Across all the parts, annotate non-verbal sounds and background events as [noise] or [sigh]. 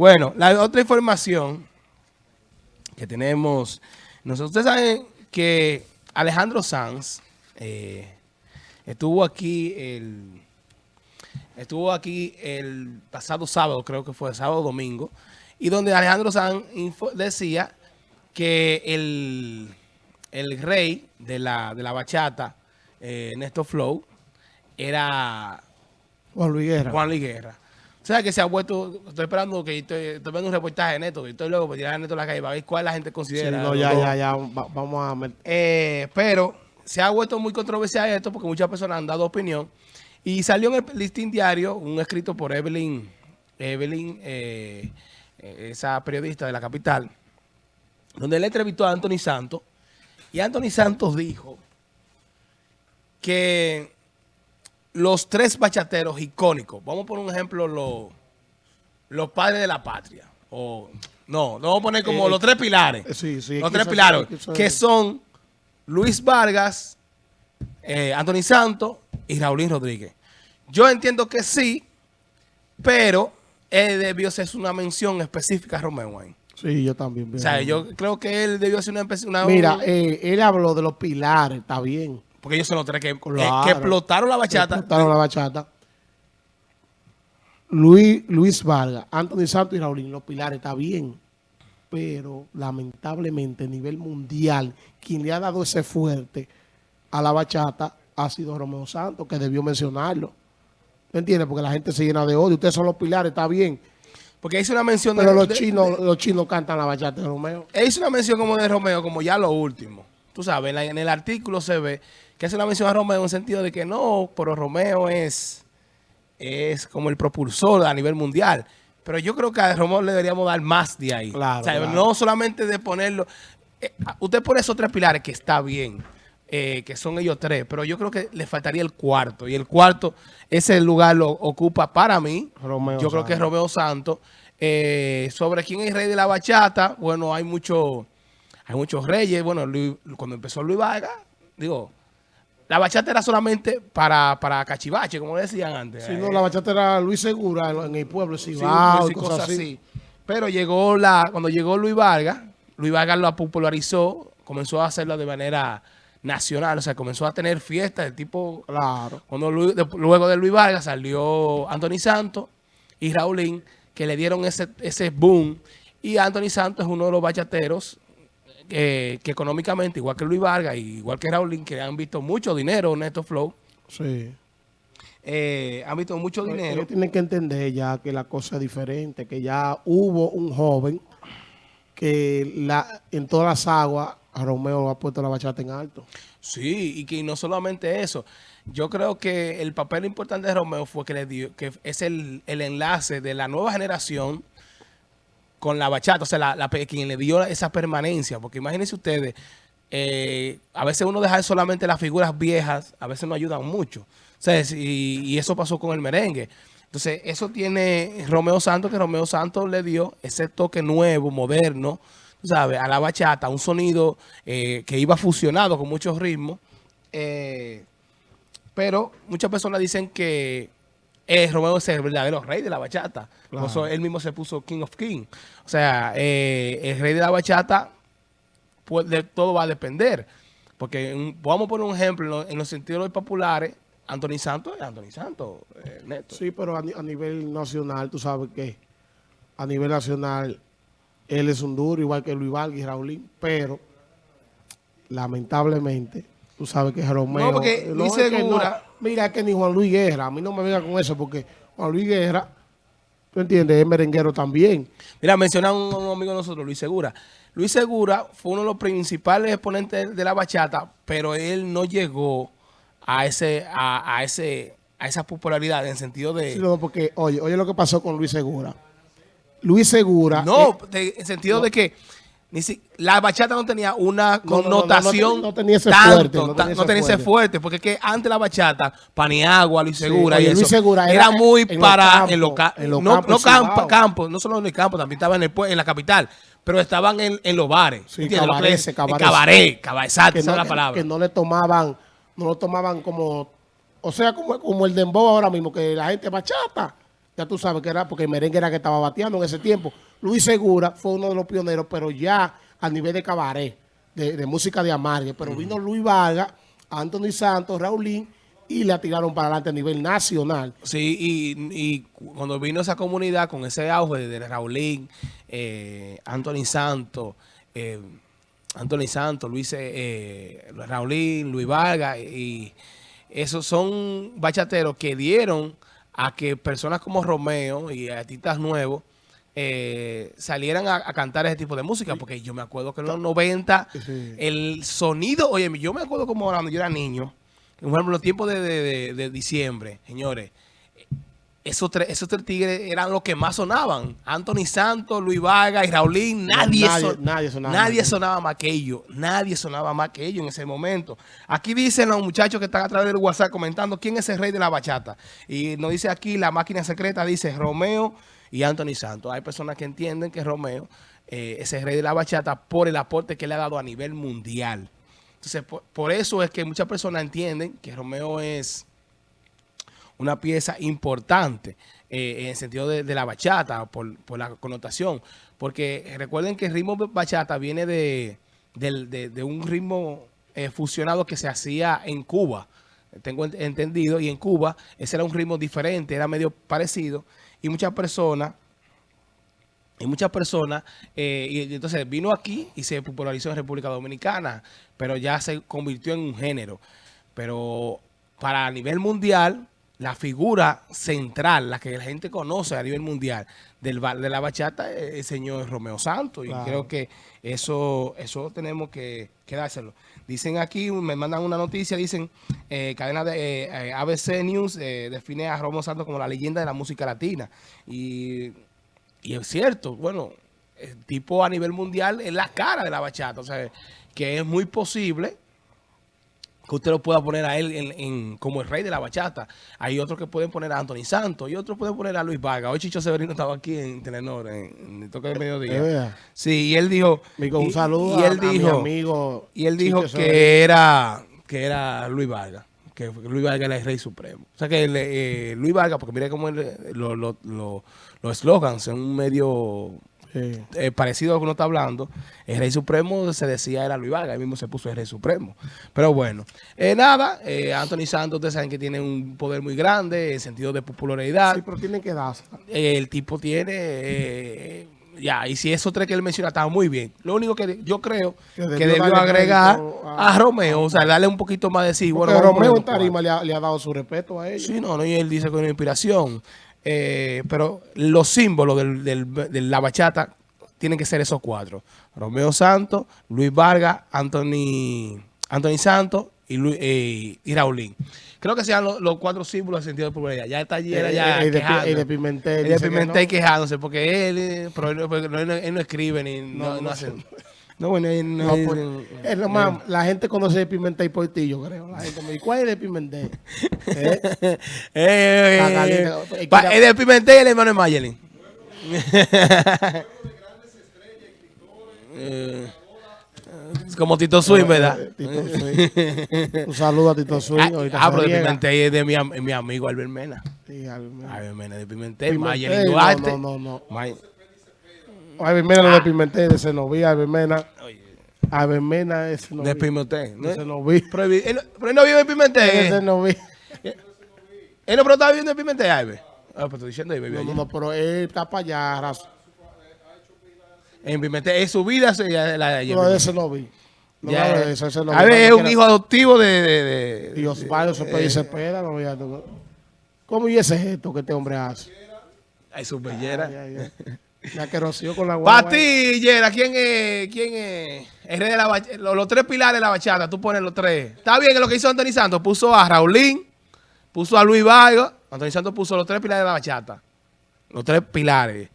Bueno, la otra información que tenemos, nosotros ustedes saben que Alejandro Sanz eh, estuvo aquí el estuvo aquí el pasado sábado, creo que fue sábado domingo, y donde Alejandro Sanz decía que el, el rey de la, de la bachata, eh, Néstor Flow, era Juan Luis Guerra. Juan Luis Guerra. O sea, que se ha vuelto, estoy esperando que estoy, estoy viendo un reportaje de Neto, y estoy luego para tirar a Neto a la calle para ver cuál la gente considera. Sí, no, ya, ya, ya, vamos a... Eh, pero se ha vuelto muy controversial esto porque muchas personas han dado opinión. Y salió en el listín diario un escrito por Evelyn, Evelyn, eh, esa periodista de la capital, donde él entrevistó a Anthony Santos. Y Anthony Santos dijo que los tres bachateros icónicos, vamos a poner un ejemplo, los, los padres de la patria, o no, no vamos a poner como Eh, los tres pilares, sí, sí, los tres pilares, que son Luis Vargas, eh, Anthony Santos y Raulín Rodríguez. Yo entiendo que sí, pero él debió ser una mención específica a Romeo ahí. Sí, yo también. O sea, yo creo que él debió hacer una... una Mira, eh, él habló de los pilares, está bien. Porque ellos son los tres que, Claro. que explotaron la bachata. Explotaron la bachata. Luis, Luis Vargas, Anthony Santos y Raulín, los pilares, está bien. Pero lamentablemente a nivel mundial, quien le ha dado ese fuerte a la bachata ha sido Romeo Santos, que debió mencionarlo. ¿Me entiendes? Porque la gente se llena de odio. Ustedes son los pilares, está bien. Porque hizo una mención de... Pero los de- chinos, los chinos cantan la bachata de Romeo. Él hizo una mención como de Romeo, como ya lo último. Tú sabes, en, la- en el artículo se ve que hace una mención a Romeo en el sentido de que no, pero Romeo es, es como el propulsor a nivel mundial. Pero yo creo que a Romeo le deberíamos dar más de ahí. Claro, O sea, claro. No solamente de ponerlo... eh, usted pone esos tres pilares que está bien, eh, que son ellos tres, pero yo creo que le faltaría el cuarto. Y el cuarto, ese lugar lo ocupa para mí. Romeo yo creo que es. Romeo Santos. Eh, sobre quién es el rey de la bachata, bueno, hay mucho, hay muchos reyes. Bueno, Luis- cuando empezó Luis Vargas, digo, la bachata era solamente para, para cachivache, como decían antes. Eh, no, la bachata era Luis Segura en, el pueblo, sí, sí, y cosas así. Pero llegó la, cuando llegó Luis Vargas, Luis Vargas lo popularizó, comenzó a hacerlo de manera nacional, o sea, comenzó a tener fiestas de tipo Claro. cuando Luis- luego de Luis Vargas salió Anthony Santos y Raulín, que le dieron ese, ese boom. Y Anthony Santos es uno de los bachateros eh, que económicamente, igual que Luis Vargas, y igual que Raulín, que han visto mucho dinero en estos flow, Sí. eh, han visto mucho dinero. Ellos tienen que entender ya que la cosa es diferente, que ya hubo un joven que la, en todas las aguas a Romeo ha puesto la bachata en alto. Sí, y que no solamente eso. Yo creo que el papel importante de Romeo fue que le dio, que es el, el enlace de la nueva generación con la bachata, o sea, la, quien le dio esa permanencia, porque imagínense ustedes, eh, a veces uno deja solamente las figuras viejas, a veces no ayudan mucho, o y, eso pasó con el merengue. Entonces, eso tiene Romeo Santos, que Romeo Santos le dio ese toque nuevo, moderno, ¿sabes? A la bachata, un sonido eh, que iba fusionado con muchos ritmos, eh, pero muchas personas dicen que eh, Romeo es el verdadero rey de la bachata. Por eso él mismo se puso King of King. O sea, eh, el rey de la bachata, pues de todo va a depender. Porque un- vamos a poner un ejemplo en, lo- en los sentidos populares. Anthony Santos es Anthony Santos, eh, neto. Sí, pero a nivel nacional, tú sabes que a nivel nacional él es un duro, igual que Luis Vargas y Raulín, pero lamentablemente, tú sabes que Romeo... No, porque no, Luis es que Segura- no. mira que ni Juan Luis Guerra, a mí no me venga con eso, porque Juan Luis Guerra, tú entiendes, es merenguero también. Mira, menciona un, un amigo de nosotros, Luis Segura. Luis Segura fue uno de los principales exponentes de la bachata, pero él no llegó a ese, a, a ese, a esa popularidad en sentido de... Sí, no, porque, oye, oye lo que pasó con Luis Segura. Luis Segura... No, eh, de- en sentido de que ni si- la bachata no tenía una No, no, no, no, connotación no, tenía ese tanto, fuerte, no tenía ese fuerte. porque es que antes la bachata, Paniagua, Luis Sí, Segura oye, y Luis eso, Segura era, era muy en para en los en los no, campos no campo, no solo en el campo, también estaban en el, en la capital, pero estaban en, en los bares. Sí, ¿entiendes? Lo que cabarets, le- cabarets. en Cabaret, cabaret, exacto, que esa no, es la palabra. que no le tomaban, no lo tomaban como, o sea, como, como el dembow ahora mismo, que la gente bachata, ya tú sabes que era porque el merengue era que estaba bateando en ese tiempo. Luis Segura fue uno de los pioneros, pero ya a nivel de cabaret, de, música de amargue. Pero vino Luis Vargas, Anthony Santos, Raulín, y la tiraron para adelante a nivel nacional. Sí, y, cuando vino esa comunidad con ese auge de Raulín, eh, Anthony Santos, eh, Anthony Santos, Luis eh, Raulín, Luis Vargas, y esos son bachateros que dieron a que personas como Romeo y artistas nuevos eh, salieran a, cantar ese tipo de música, porque yo me acuerdo que en los 90 el sonido, oye, yo me acuerdo como cuando yo era niño, por ejemplo, los tiempos de diciembre, señores, esos tres, esos tres tigres eran los que más sonaban. Anthony Santos, Luis Vargas y Raulín. Nadie, nadie, sonaba, nadie sonaba más que ellos. Nadie sonaba más que ellos en ese momento. Aquí dicen los muchachos que están a través del WhatsApp comentando quién es el rey de la bachata. Y nos dice aquí la máquina secreta, dice Romeo y Anthony Santos. Hay personas que entienden que Romeo eh, es el rey de la bachata por el aporte que le ha dado a nivel mundial. Entonces, por eso es que muchas personas entienden que Romeo es una pieza importante eh, en el sentido de, la bachata, por, la connotación. Porque recuerden que el ritmo bachata viene de, un ritmo eh, fusionado que se hacía en Cuba, tengo entendido, y en Cuba ese era un ritmo diferente, era medio parecido, y muchas personas y muchas personas, eh, y entonces vino aquí y se popularizó en República Dominicana, pero ya se convirtió en un género. Pero para nivel mundial, la figura central, la que la gente conoce a nivel mundial del, de la bachata es el señor Romeo Santos. Y creo que eso eso tenemos que, dárselo. Dicen aquí, me mandan una noticia, dicen, eh, cadena de eh, eh, ABC News define a Romeo Santos como la leyenda de la música latina. Y, y es cierto, bueno, el tipo a nivel mundial es la cara de la bachata. O sea, que es muy posible que usted lo pueda poner a él en, como el rey de la bachata. Hay otros que pueden poner a Anthony Santos y otros pueden poner a Luis Vargas. Hoy Chicho Severino estaba aquí en Telenor, en, el toque de mediodía. Sí, y él dijo... un saludo y él dijo, mi amigo Y él dijo que era, que era Luis Vargas. Que Luis Vargas era el rey supremo. O sea que eh, Luis Vargas, porque mire cómo los slogans son medio eh, parecido a lo que uno está hablando, el Rey Supremo se decía era Luis Vargas, él mismo se puso el Rey Supremo. Pero bueno, eh, nada, eh, Anthony Santos, ustedes saben que tiene un poder muy grande en sentido de popularidad. Sí, pero tiene que darse. el tipo tiene... ya, y si esos tres que él menciona estaba muy bien. Lo único que yo creo que debió, agregar a, Romeo, o sea, darle un poquito más de sí. Bueno, Romeo en Tarima le ha, dado su respeto a ellos. Sí, no, no, y él dice que es una inspiración. Eh, pero los símbolos de la bachata tienen que ser esos cuatro. Romeo Santos, Luis Vargas, Anthony, Anthony Santos y, Luis, eh, y Raulín. Creo que sean los, cuatro símbolos de sentido de popularidad. Ya está allí, era ya el, de Pimentel. El de Pimentel quejándose, porque él, pero él, no escribe ni no, hace... No, bueno, no, es más, la gente conoce de Pimentel por ti, yo creo. La gente me dice, ¿cuál es de Pimentel? [laughs] ¿Eh? eh, eh, eh es de Pimentel y el hermano de Mayelin. [laughs] como Tito Swing, ¿verdad? Un saludo a Tito Swing. Ah, pero de Pimentel es de mi, mi amigo Albert Mena. Sí, Albert Mena. Albert Mena de Pimentel. Mayelin Duarte. No, no, no. Mena no de Pimentel, de Senoví, Albert Mena. Albert Mena es Senoví. De Pimentel. De Senoví. Pero, él, pero él no vive en Pimentel. De Senoví. Él no, pero está viviendo en Pimentel, Albert. Ah, pues estoy diciendo ahí, No, no, no, pero él está para allá, raso. En Pimentel, es su vida. La, la, no, ese no vi. No, ya, eso, ese no a ver, es un hijo adoptivo de... de, de Dios padre, se puede se espera. No, ya, ¿Cómo y ese gesto que este hombre hace? Ay, su bellera. Ya que roció con la guagua. Para ti, Yera, ¿quién es? ¿Quién es? El rey de la bachata, los, tres pilares de la bachata, tú pones los tres. Está bien que lo que hizo Anthony Santos, puso a Raulín, puso a Luis Vargas. Anthony Santos puso los tres pilares de la bachata. Los tres pilares.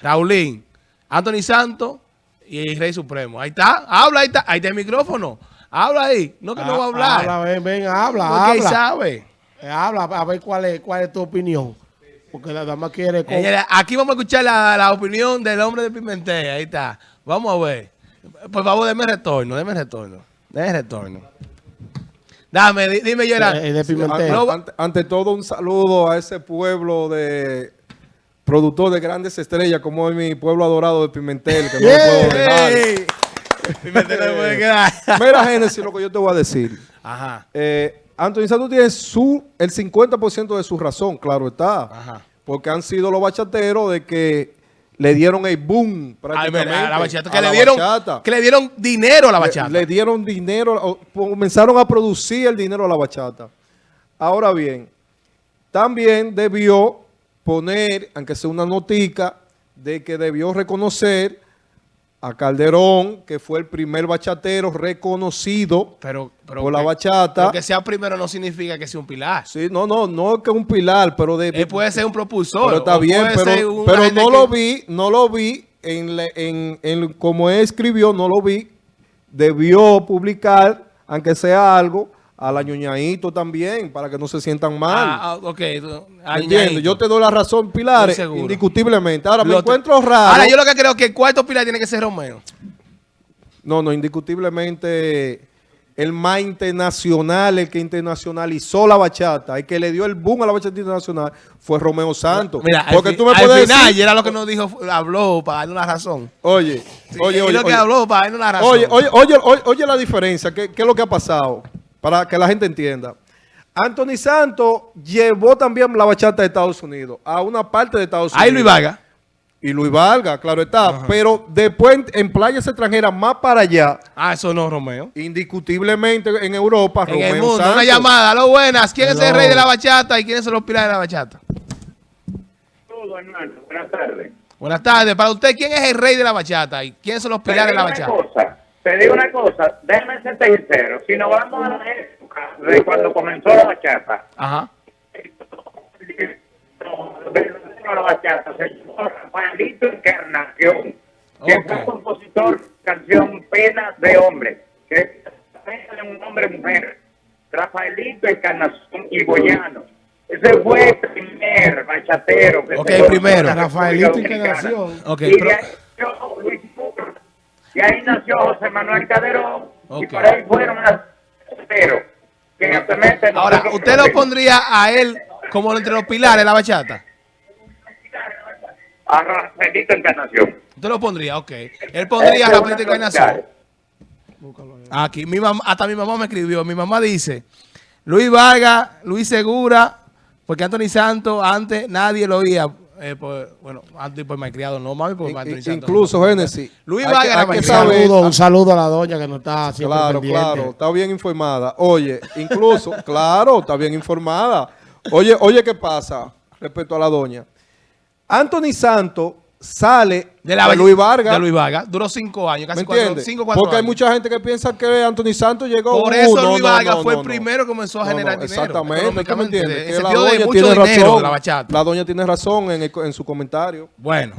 Raulín, Anthony Santos y el Rey Supremo. Ahí está, habla, ahí está, ahí está el micrófono. Habla ahí, no que no va a hablar. Habla, ven, ven, habla, Porque habla. sabe. Eh, habla, a ver cuál es, cuál es tu opinión. Porque la dama quiere... aquí vamos a escuchar la, la, opinión del hombre de Pimentel. Ahí está. Vamos a ver. Por favor, déme retorno, déme retorno. Déme retorno. Dame, dime, Gerard. Eh, ante, ante, todo, un saludo a ese pueblo de productor de grandes estrellas, como es mi pueblo adorado de Pimentel, que no lo puedo dejar. Pimentel no puede quedar. Mira, Génesis, lo que yo te voy a decir. Ajá. Eh, Anthony Santos tiene su, el 50% de su razón, claro está. Ajá. Porque han sido los bachateros de que le dieron el boom prácticamente. a la bachata. a Que la le, dieron, bachata. que le dieron dinero a la bachata. Le, le dieron dinero, comenzaron a producir el dinero a la bachata. Ahora bien, también debió poner, aunque sea una notica, de que debió reconocer a Calderón, que fue el primer bachatero reconocido pero, pero por la que- bachata. pero que sea primero no significa que sea un pilar. Sí, no, no, no es que un pilar, pero de... Él puede ser un propulsor. pero está bien, pero, pero no que- lo vi, no lo vi en, le- en, en como él escribió, no lo vi. Debió publicar, aunque sea algo, a la ñoñadito también, para que no se sientan mal. Ah, ah, ok. ñañito. Yo te doy la razón, Pilares, indiscutiblemente. Ahora, me Lo encuentro raro. Ahora, yo lo que creo que el cuarto pilar tiene que ser Romeo. No, no, indiscutiblemente el más internacional, el que internacionalizó la bachata, el que le dio el boom a la bachata internacional fue Romeo Santos. Mira, Porque al, tú me al puedes final, decir, era lo que nos dijo, habló para darle una razón. oye, Sí, oye, oye, lo que oye, habló para darle una razón. oye, oye, oye, oye, oye la diferencia, ¿qué, qué es lo que ha pasado? Para que la gente entienda. Anthony Santos llevó también la bachata de Estados Unidos, a una parte de Estados Unidos. Ahí Luis Vargas. Y Luis Vargas, claro está. Pero después en, playas extranjeras más para allá, Ah, eso no, Romeo. indiscutiblemente en Europa, En el Romeo mundo, Santos. una llamada. Lo buenas. ¿Quién es el rey de la bachata y quiénes son los pilares de la bachata? Saludos, hermano. Buenas tardes. Buenas tardes. Para usted, ¿quién es el rey de la bachata y quiénes son los pilares de la una bachata? cosa, te digo una cosa, déjame ser sincero. Si nos vamos a la época de cuando comenzó la bachata, Ajá. la bachata se llamó Rafaelito Encarnación, que Ok. fue compositor canción Penas de Hombre, que es pena de un hombre-mujer. Rafaelito Encarnación y Boyano. Ese fue el primer bachatero que Ok, se primero. Rafaelito. Encarnación. Ok, y pero- Y ahí nació José Manuel Calderón. Y Ok. por ahí fueron pero que actualmente Ahora, ¿usted lo pondría a él como entre los pilares de la bachata? a Rafaelito Encarnación. Usted lo pondría, ok. Él pondría a Ese es Rafaelito Encarnación. Aquí, mi mamá, hasta mi mamá me escribió. Mi mamá dice, Luis Vargas, Luis Segura, porque Anthony Santos antes nadie lo oía. Eh, por- bueno, antes por malcriado, no mami, por In- Anthony Santos. incluso, Génesis. Luis Vargas Un saludo, un saludo a la doña que no está siempre Claro, pendiente. claro, está bien informada. Oye, incluso, [laughs] claro, está bien informada. Oye, oye, ¿qué pasa respecto a la doña? Anthony Santos sale de, la, Luis Vargas. Luis Vargas. Duró cinco años, casi ¿Me cuatro, cinco, Porque hay mucha gente que piensa que Anthony Santos llegó... Por uh, eso Luis Vargas fue el primero que comenzó a generar dinero. Exactamente, ¿qué me entiendes? La doña tiene razón. La, doña tiene razón en su comentario. Bueno.